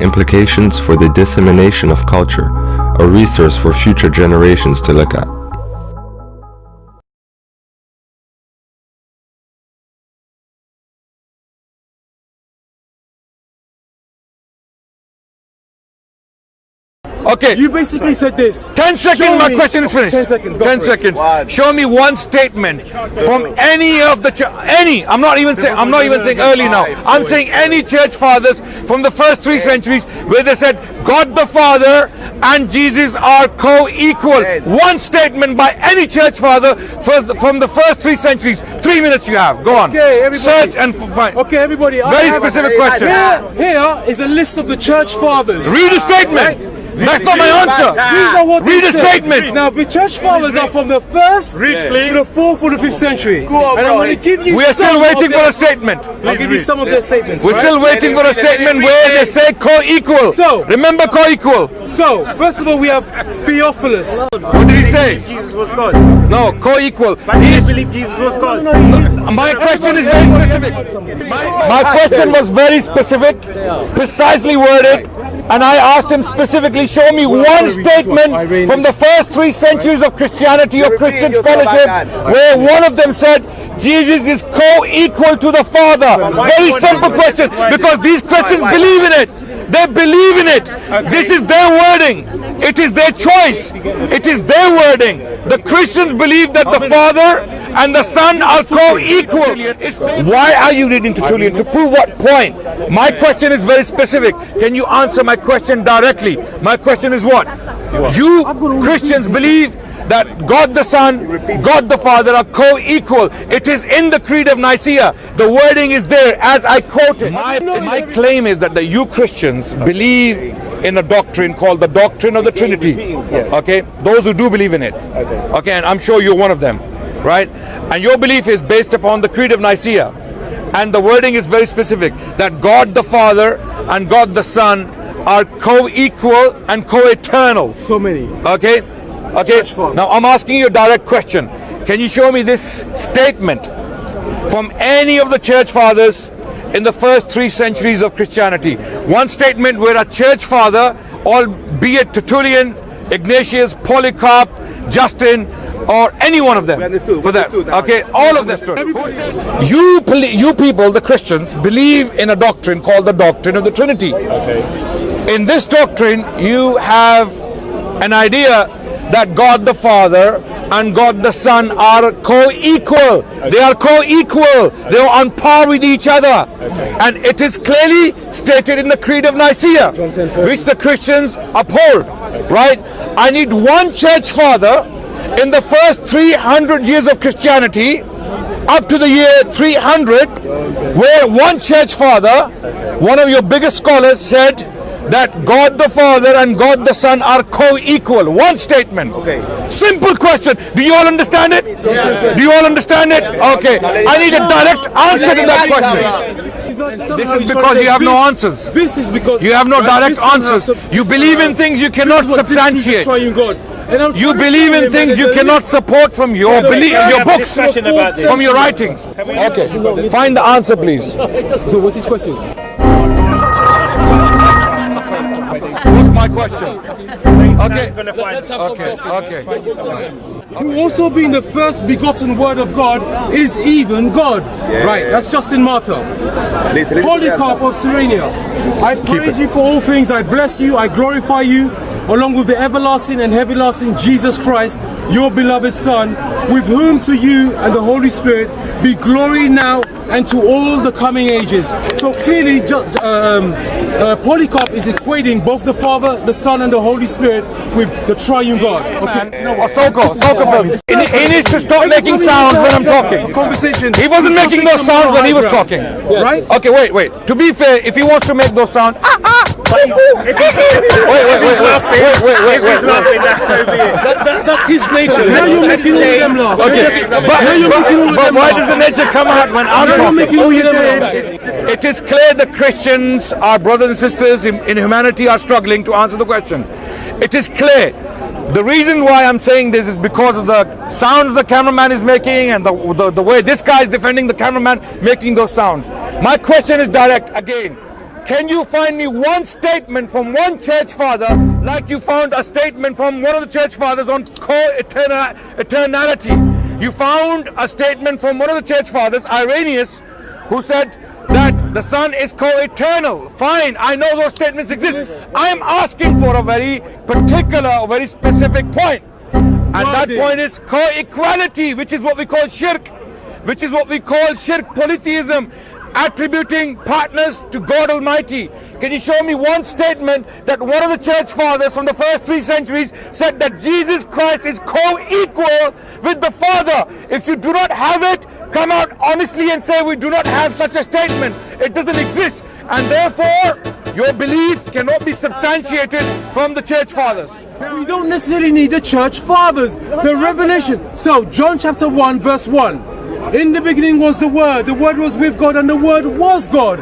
Implications for the dissemination of culture, a resource for future generations to look at. Okay. You basically said this. 10 seconds, Show my me- question is oh, finished. 10 seconds, go 10 for it. seconds. Show me one statement from any of the church, any, I'm not even saying, I'm not even saying early now. I'm saying any church fathers from the first three centuries where they said God the Father and Jesus are co-equal. One statement by any church father from the first three centuries. Three minutes you have. Go on. Okay, everybody. Search and find. Okay, everybody. Very specific question. Here, here is a list of the church fathers. Read a statement. That's not my answer. These are what Read they a said. statement. Now, the church fathers are from the first to the fourth or the fifth century. and I'm going to give you We are still waiting for a statement. I'll give you some of their statements. We're still waiting for a statement where they say co-equal. So- remember co-equal. So, first of all, we have Theophilus. What did he say? Jesus was God. No, co-equal. But he He's- didn't believe Jesus was God. My question is very specific. My, my question was very specific, precisely worded, and I asked him specifically, show me one statement from the first three centuries of Christianity or Christian scholarship where one of them said Jesus is co-equal to the Father. Very simple question, because these Christians believe in it. They believe in it. This is their wording. It is their choice. It is their wording. The Christians believe that the Father and the Son are co-equal. Why are you reading Tertullian? To prove what point? My question is very specific. Can you answer my question directly? My question is what? You Christians believe that God the Son, God the Father are co-equal. It is in the Creed of Nicaea. The wording is there as I quoted. My, my claim is that the you Christians believe in a doctrine called the doctrine of the Trinity. Okay? Those who do believe in it. Okay, and I'm sure you're one of them. Right? And your belief is based upon the Creed of Nicaea. And the wording is very specific that God the Father and God the Son are co-equal and co-eternal. So many. Okay? Okay. Now I'm asking you a direct question. Can you show me this statement from any of the church fathers in the first three centuries of Christianity? One statement where a church father, albeit Tertullian, Ignatius, Polycarp, Justin, or any one of them, for that. Okay, all of them. You, you people, the Christians, believe in a doctrine called the doctrine of the Trinity. In this doctrine, you have an idea that God the Father and God the Son are co-equal. They are co-equal. They are on par with each other. Okay. And it is clearly stated in the Creed of Nicaea, which the Christians uphold. Right? I need one church father in the first 300 years of Christianity up to the year 300 where one church father, one of your biggest scholars said that God the Father and God the Son are co-equal. One statement. Okay. Simple question. Do you all understand it? Do you all understand it? Okay. I need a direct answer to that question. This is because you have no answers. This is because You have no direct answers. You believe in things you cannot is what this substantiate. Triune God. And I'm You believe in things you cannot support from your Yeah, belief, we your books, discussion about this. from your writings. Okay. Find the answer, please. So what's his question? What's my question? Okay. Okay. Okay. Who also being the first begotten word of God is even God. right, that's Justin Martyr. Polycarp of Cyrenia. I praise you for all things. I bless you. I glorify you. Along with the everlasting and heavy lasting Jesus Christ, your beloved Son, with whom to you and the Holy Spirit be glory now and to all the coming ages. So clearly, um, uh, Polycarp is equating both the Father, the Son, and the Holy Spirit with the triune God. Okay. No, Soko, Soko film. He, he needs to stop making sounds when I'm talking. Conversation. He wasn't making those sounds when he was talking. Right? Okay, wait, wait. To be fair, if he wants to make those sounds, ah, ah, Please, if he's, wait, wait, wait, laughing, wait, wait, wait, wait, laughing, that's so be it. That, that, that's his nature. Now you're making all of them laugh. Okay, but, but, but why does the nature come out when I'm talking? All you did, it is clear the Christians, our brothers and sisters in, in humanity, are struggling to answer the question. It is clear the reason why I'm saying this is because of the sounds the cameraman is making and the, the, the, way this guy is defending the cameraman making those sounds. My question is direct again. Can you find me one statement from one church father like you found a statement from one of the church fathers on co-eternality? You found a statement from one of the church fathers, Irenaeus, who said that the Son is co-eternal. Fine, I know those statements exist. I am asking for a very particular, a very specific point. And that point is co-equality, which is what we call shirk, which is what we call shirk polytheism, attributing partners to God Almighty. Can you show me one statement that one of the church fathers from the first three centuries said that Jesus Christ is co-equal with the Father? If you do not have it, come out honestly and say we do not have such a statement. It doesn't exist. And therefore, your belief cannot be substantiated from the church fathers. We don't necessarily need the church fathers. The revelation. So, John chapter 1, verse 1. In the beginning was the Word, the Word was with God, and the Word was God.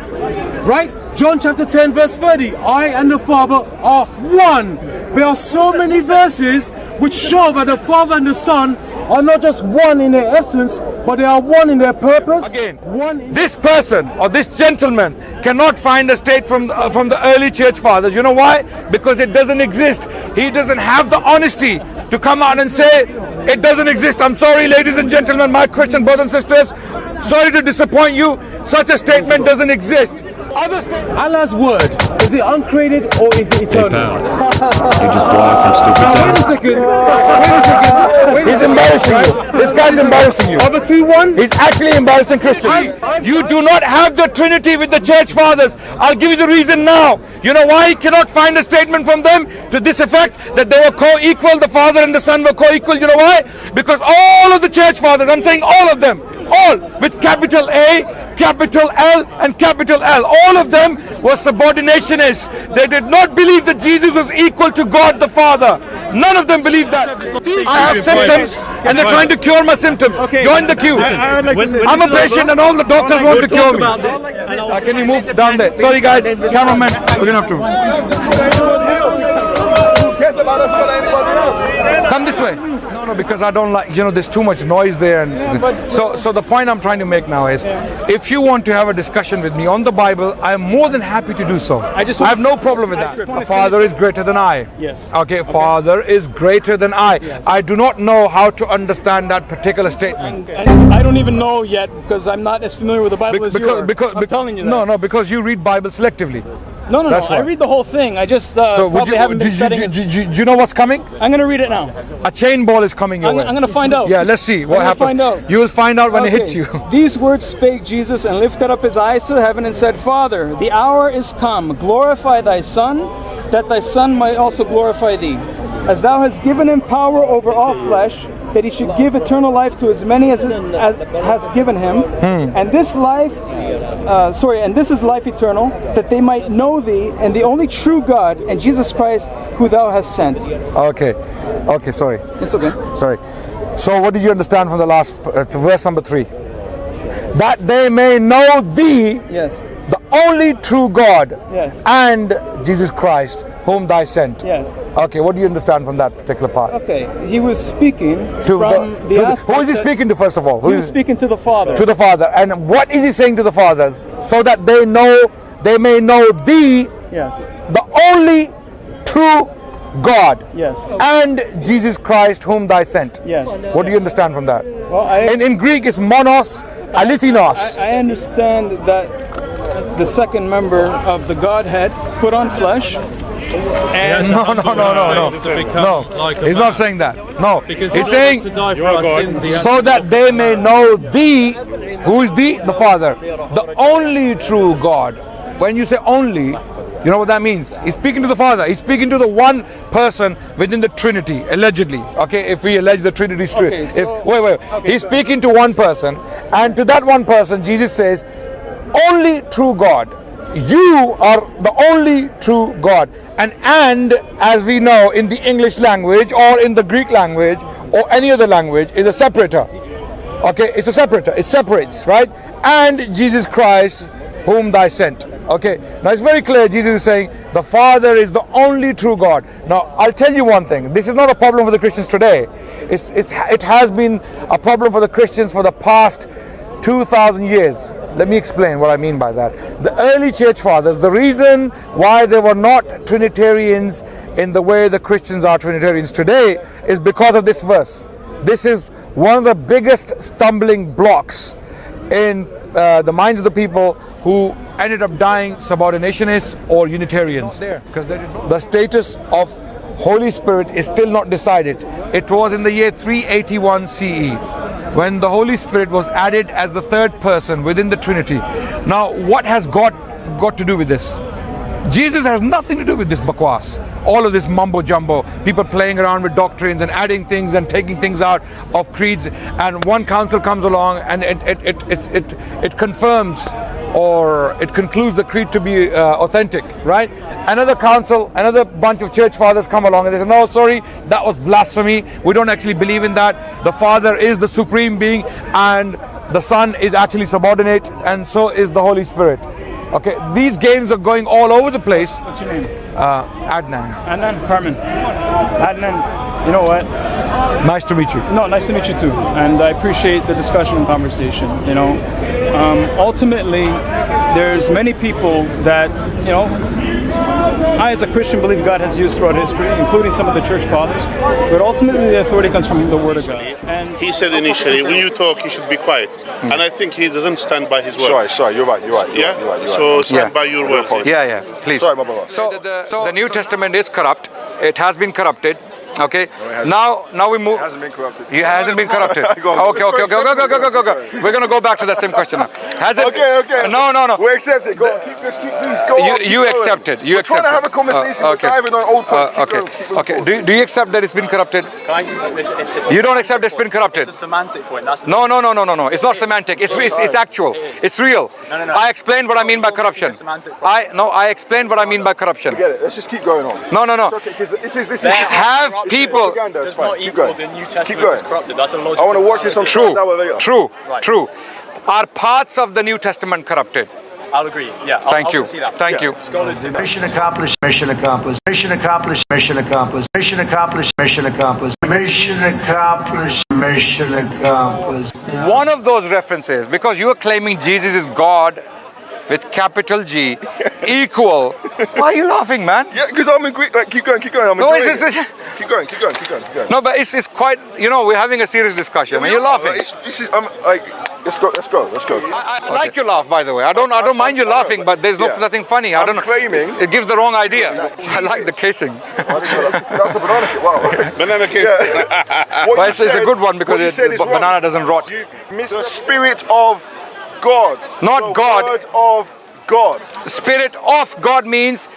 Right? John chapter 10, verse 30. I and the Father are one. There are so many verses which show that the Father and the Son are not just one in their essence, but they are one in their purpose. Again, one this person or this gentleman cannot find a state from uh, from the early church fathers. You know why? Because it doesn't exist. He doesn't have the honesty to come out and say it doesn't exist. I'm sorry, ladies and gentlemen, my Christian brothers and sisters. Sorry to disappoint you. Such a statement doesn't exist. Other statements. Allah's word, is it uncreated or is it eternal? You're just blowing from stupid Now, wait a second. Wait a second. Wait a He's second. embarrassing you. This guy's embarrassing you. Other two one. He's actually embarrassing Christians. You do not have the Trinity with the church fathers. I'll give you the reason now. You know why he cannot find a statement from them to this effect that they were co-equal, the Father and the Son were co-equal. You know why? Because all of the church fathers, I'm saying all of them, all with capital A, capital L and capital L. All of them were subordinationists. They did not believe that Jesus was equal to God the Father. None of them believed that. I have symptoms and they're trying to cure my symptoms. Join the queue. I'm a patient and all the doctors want to cure me. Uh, can you move down there? Sorry guys, cameraman, we're gonna have to. Come this way. No, because I don't like, you know, there's too much noise there. And so, so the point I'm trying to make now is, if you want to have a discussion with me on the Bible, I am more than happy to do so. I just I have no problem with that. The Father is greater than I. Yes. Okay, Father is greater than I. I do not know how to understand that particular statement. And I don't even know yet because I'm not as familiar with the Bible Be- as you are. because, I'm telling you that. No, no, because you read Bible selectively. No, no, no. that's I read the whole thing. I just uh, So would probably you, haven't do, been you- do, you- do you know what's coming? I'm going to read it now. A chain ball is coming your I'm, way. I'm going to find out. Yeah, let's see what happens. find out. You will find out when it hits you. These words spake Jesus and lifted up his eyes to heaven and said, Father, the hour is come. Glorify thy Son, that thy Son might also glorify thee. As thou hast given him power over all flesh, that he should give eternal life to as many as, as has given him. Hmm. And this life, uh, sorry, and this is life eternal, that they might know thee and the only true God and Jesus Christ, who thou hast sent. Okay, okay, sorry, It's okay. sorry. So, what did you understand from the last uh, verse number three? That they may know thee, Yes. the only true God, Yes. and Jesus Christ, whom thou sent. Yes. Okay, what do you understand from that particular part? Okay. He was speaking To from the- the, to the- who is he speaking to first of all? Who He was is speaking to the Father. to the Father, and what is he saying to the Father? So that they know, they may know thee, yes. the only true God, Yes. and Jesus Christ, whom thou sent. Yes. What do you understand from that? Well, I, In, in Greek, it's monos, alithinos. I understand that the second member of the Godhead put on flesh. And No, no, no, no, no. No, like he's man. not saying that. No, Because he's saying to die for our sins, he so that they may know thee, who is thee? The Father, the only true God. When you say only, you know what that means? He's speaking to the Father. He's speaking to the one person within the Trinity, allegedly. Okay, if we allege the Trinity is true. Okay, if wait, wait, okay, he's so- speaking to one person, and to that one person, Jesus says, only true God. You are the only true God. And and as we know in the English language or in the Greek language or any other language is a separator. Okay, it's a separator. It separates, right? And Jesus Christ, whom thy sent. Okay, now it's very clear. Jesus is saying the Father is the only true God. Now I'll tell you one thing. This is not a problem for the Christians today. It's, it's it has been a problem for the Christians for the past 2,000 years. Let me explain what I mean by that. The early church fathers, the reason why they were not Trinitarians in the way the Christians are Trinitarians today is because of this verse. This is one of the biggest stumbling blocks in uh, the minds of the people who ended up dying subordinationists or Unitarians. Because the status of Holy Spirit is still not decided. It was in the year 381 CE when the Holy Spirit was added as the third person within the Trinity. Now, what has God got to do with this? Jesus has nothing to do with this bakwas. All of this mumbo jumbo, people playing around with doctrines and adding things and taking things out of creeds. And one council comes along and it, it, it, it, it, it confirms or it concludes the creed to be uh, authentic, right? Another council, another bunch of church fathers come along and they say, no, sorry, that was blasphemy. We don't actually believe in that. The Father is the supreme being and the Son is actually subordinate and so is the Holy Spirit. Okay, these games are going all over the place. What's your name? Uh, Adnan, Adnan Carmen. Adnan, you know what? nice to meet you. No, nice to meet you too. And I appreciate the discussion and conversation. You know, um, ultimately, there's many people that you know. I, as a Christian, believe God has used throughout history, including some of the church fathers. But ultimately, the authority comes from the Word of God. And He said initially, when you talk, you should be quiet. And I think he doesn't stand by his word. Sorry, sorry, you're right, you're right. You're Yeah? right, you're right, you're so right. stand by your word. Yeah, yeah, please. Sorry, my brother. So, the, New Testament is corrupt. It has been corrupted. Okay. now, now we move. hasn't been corrupted. It hasn't been corrupted. Go on. okay, okay, okay, go, go, go, go, go, go. We're gonna go back to that same question now. Has it? Okay, okay. No, no, no. We accept it. Go on, keep, just keep, please go You- on. keep you going. accept it, you We're accept trying to have a conversation. Uh, We're okay. diving on old points. Uh, Keep okay. going, keep going, Okay. keep Do, do you accept that it's been corrupted? It's, You don't accept it's been corrupted? It's a semantic point. That's No, no, no, no, no, no. It's not semantic. It's, it's, it's actual. It's real. No, no, no. I explained what I mean by Don't- don't corruption. semantic. I no. I explained what I mean by corruption. Get it. Let's just keep going on. No, no, no. Okay, because this is this is. There this Have corruption. People- propaganda, it's does not Keep equal going. the New Keep Testament going. is corrupted. That's a logical. I want to watch this on True. True. Right. True. Are parts of the New Testament corrupted? I'll agree. Yeah. I'll, Thank I'll you. concede that. Thank you. Scholars Mission accomplished. Mission accomplished. Mission accomplished. Mission accomplished. Mission accomplished. Mission accomplished. Mission accomplished. Mission accomplished. One of those references, because you are claiming Jesus is God with capital G, equal. Why are you laughing, man? Yeah, because I'm agree. Like, keep going, keep going. I'm No, enjoying it's- it's- it. Keep going, keep going, keep going, keep going. No, but it's, it's quite. You know, we're having a serious discussion, and you're laughing. This is. I'm like. Let's go. Let's go. Let's go. I, I like your laugh, by the way. I don't. I don't mind you laughing, but there's no Yeah. nothing funny. I I'm don't know. claiming- It gives the wrong idea. I like the casing. That's a banana cake. Wow. Banana cake. Yeah. But it's, it's a good one because it, the is wrong. banana doesn't rot. You miss the spirit of God. Not God. Word of God. Spirit of God means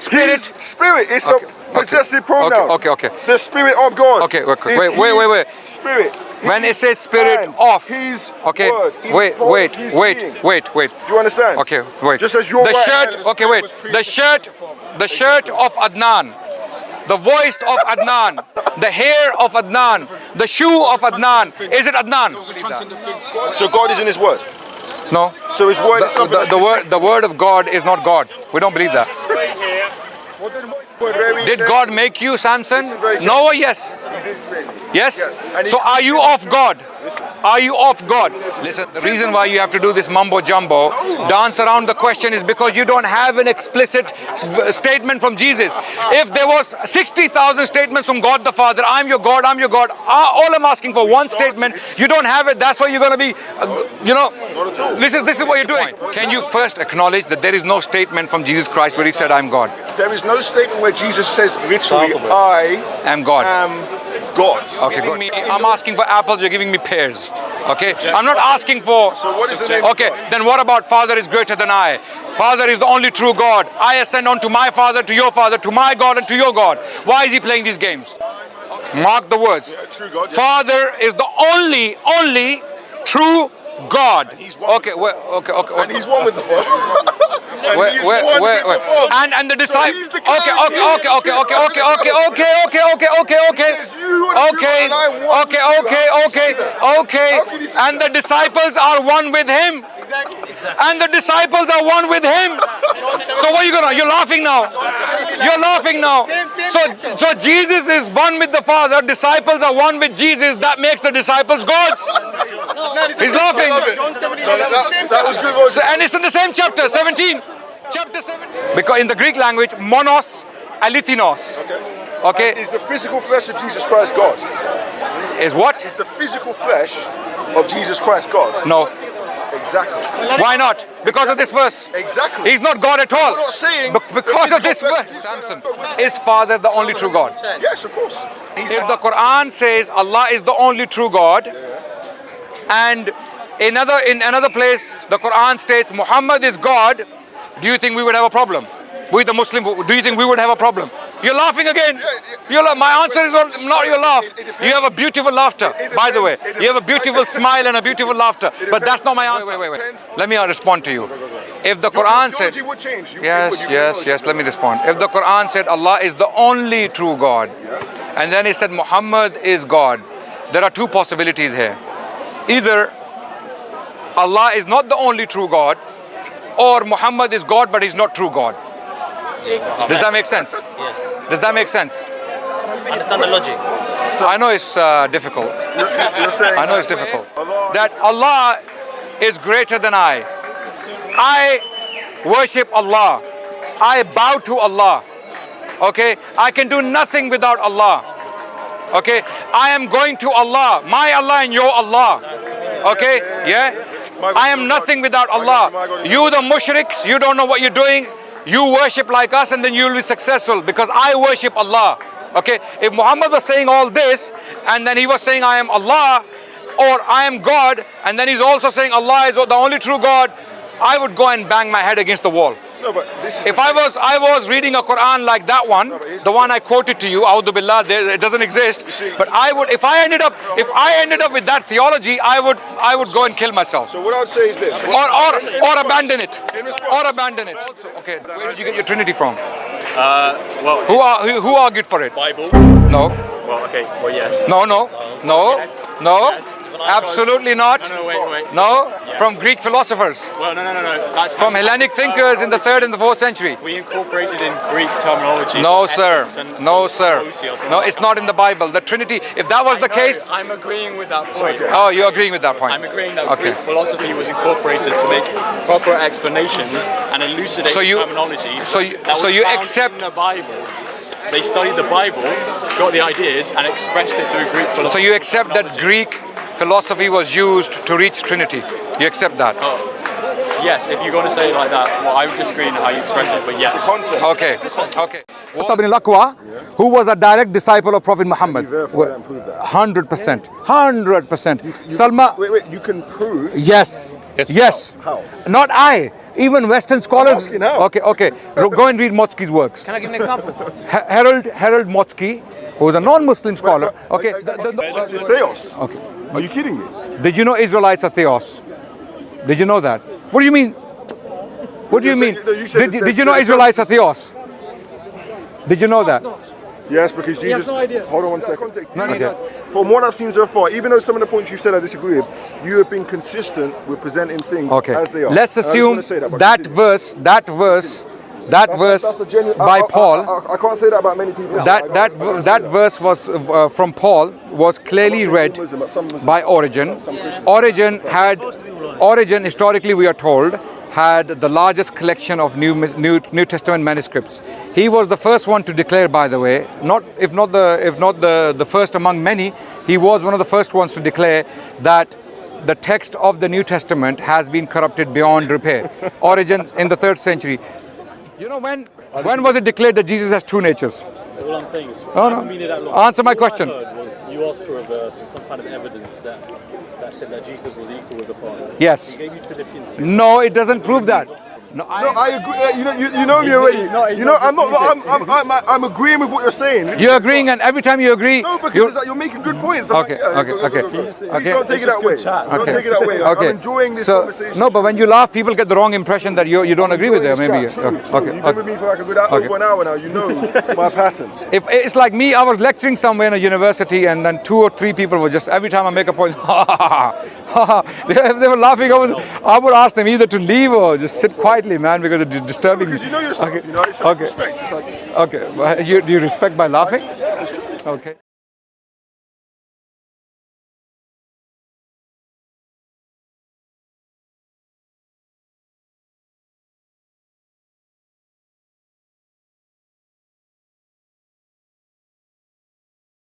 spirit. His spirit. It's Okay, a possessive okay, pronoun. okay, okay, okay. The spirit of God. Okay, wait, wait, wait, wait, wait. Spirit. When it says spirit and of, His okay, word. in wait, both wait, wait, being. wait, wait. Do you understand? Okay, wait. Just as your the shirt. Okay, wait. The shirt. The shirt of Adnan. The voice of Adnan. The hair of Adnan. The shoe of Adnan. Is it Adnan? So God is in His word. No. So His word The, is something. the, the word. The word of God is not God. We don't believe that. Did God make you, Samson? Noah, yes. Yes? yes. So are you of God? Are you off God? Listen, the reason why you have to do this mumbo jumbo, dance around the question is because you don't have an explicit statement from Jesus. If there was 60,000 statements from God the Father, I'm your God, I'm your God, uh, all I'm asking for one statement, you don't have it, that's why you're going to be, uh, you know, this is, this is what you're doing. Can you first acknowledge that there is no statement from Jesus Christ where he said, I'm God, There is no statement where Jesus says literally, I I'm God. am God. Okay, good. Me, I'm asking for apples, you're giving me pears. Okay? I'm not asking for. So what is the name Okay, then what about Father is greater than I? Father is the only true God. I ascend on to my Father, to your Father, to my God, and to your God. Why is he playing these games? Mark the words. true God, yeah. Father is the only, only true God. he's one Okay, wait, okay, okay. And he's one with the Father. and Wait, he's wait, one wait, with wait. the Father. And and the disciples. he's the okay, okay, okay, okay, okay, okay, okay, okay, okay, okay, okay, okay. He says, "You are the true Okay, God, and I am one okay, with you." okay, How can he okay, say that? okay. How can he say And the disciples are one with him. And the disciples are one with him. So what are you gonna? You're laughing now. You're laughing now. So so Jesus is one with the Father. Disciples are one with Jesus. That makes the disciples gods. He's laughing. that was good. So, and it's in the same chapter, 17. Chapter 17. Because in the Greek language, monos, alithinos. Okay. Okay. Is the physical flesh of Jesus Christ God? Is what? Is the physical flesh of Jesus Christ God? No. Exactly. Why not? Because of this verse. Exactly. He's not God at all. I'm not saying Be- because of this verse. Samson. Is Father the only true God? Yes, of course. If the Quran says Allah is the only true God, and another in another place the Quran states Muhammad is God, do you think we would have a problem? We the Muslim, do you think we would have a problem? You're laughing again. You're la- my answer is not not your laugh. You have a beautiful laughter, by the way. You have a beautiful smile and a beautiful laughter. But that's not my answer. Wait, wait, wait, wait. Let me respond to you. If the Quran said, would change. You- Yes, yes, yes. Let me respond. If the Quran said Allah is the only true God, and then he said Muhammad is God, there are two possibilities here. Either Allah is not the only true God, or Muhammad is God but he's not true God. Does that make sense? Yes. Does that make sense? Understand the logic. So I know it's uh, difficult. You're saying I know it's difficult. That Allah is greater than I. I worship Allah. I bow to Allah. Okay? I can do nothing without Allah. Okay? I am going to Allah. My Allah and your Allah. Okay? Yeah? I am nothing without Allah. You the mushriks, you don't know what you're doing. You worship like us and then you will be successful because I worship Allah. Okay? If Muhammad was saying all this and then he was saying I am Allah or I am God and then he's also saying Allah is the only true God, I would go and bang my head against the wall. No, but this is If I was I was reading a Quran like that one, the one I quoted to you, Audhu Billah, there- it doesn't exist. But I would if I ended up if I ended up with that theology, I would I would go and kill myself. So what I would say is this. Or or or abandon it. Or abandon it. Okay, where did you get your Trinity from? Uh, well, Who are who, who argued for it? Bible. No. Well, okay. Well, yes. No, no, no, Yes. no, Yes. Absolutely not. No, no, wait, wait. No, Yes. from Greek philosophers, Well, no, no, no, no. That's from Hellenic thinkers in the third and the fourth century. We incorporated in Greek terminology. No, sir. No, sir. ousia or something No, it's not in the Bible. The Trinity, if that was I the know, case, I'm agreeing with that point. oh, you're agreeing with that point. I'm agreeing that Okay. Greek philosophy was incorporated to make proper explanations and elucidate So you- terminology. so you- so you accept- in the Bible. They studied the Bible, got the ideas, and expressed it through Greek philosophy. So you accept that Greek philosophy was used to reach Trinity. You accept that? Oh, yes, if you're going to say it like that, well, I would disagree in how you express it, but yes. Okay. Okay. Ibn al-Aqwa, who was a direct disciple of Prophet Muhammad. verify that and prove that? 100%. 100%. Salma, Wait, wait. You can prove. Yes. Yes. How? Not I. Even Western scholars. asking how. Okay, okay. Go and read Motzki's works. Can I give an example? Harold Harold Motzki, who is a non-Muslim scholar. Okay. the- the- the- It's theos. okay. Are you kidding me? Did you know Israelites are theos? Did you know that? What do you mean? What do you You're mean? saying- no, you Did you, did you know Israelites are theos? Did you know that? Yes, because Jesus. has no idea. Hold on one second. Okay. From what I've seen so far, even though some of the points you said I disagree with, you have been consistent with presenting things Okay. as they are. Let's And I just assume say that, that verse, that verse, that That's- verse that's a genuine- by I- Paul. I, I, I can't say that about many people. that I that don't- I don't ver- say that verse was uh, from Paul was clearly I'm not saying read all Muslim, but some Muslims. by Origen. Some Christians. Origen had Origen historically we are told had the largest collection of new new New Testament manuscripts. He was the first one to declare by the way, not if not the if not the the first among many, he was one of the first ones to declare that the text of the New Testament has been corrupted beyond repair. Origen in the 3rd century. You know when when was it declared that Jesus has two natures? All I'm saying is, Oh, no. haven't been here that long. Answer my All question. I heard was you asked for a verse or some kind of evidence that that said that Jesus was equal with the Father. Yes. He gave you Philippians 2. No, it doesn't prove that. No, No, I agree. You know, you, you know me already. he's not- he's you know, not I'm not. I'm, I'm, I'm, I'm agreeing with what you're saying. You're agreeing, and every time you agree, No, because you're, it's like you're making good points. I'm Okay, like, yeah, okay, go, go, okay, go, okay. Don't take it that way. Don't take it that way. I'm- Okay. I'm enjoying this so, conversation. No, but when you laugh, people get the wrong impression that you you don't agree with them. Maybe. True, okay. true. okay, You've been with me for like a good hour, Okay. over an hour now. You know my pattern. If it's like me, I was lecturing somewhere in a university, and then two or three people were just every time I make a point, ha ha ha, ha ha. They, they were laughing. I, I would ask them either to leave or just sit quietly, man, because it's disturbing. Because you know your stuff. Okay. You know, Okay. respect. Like, Okay. Well, You, do you respect by laughing? Okay.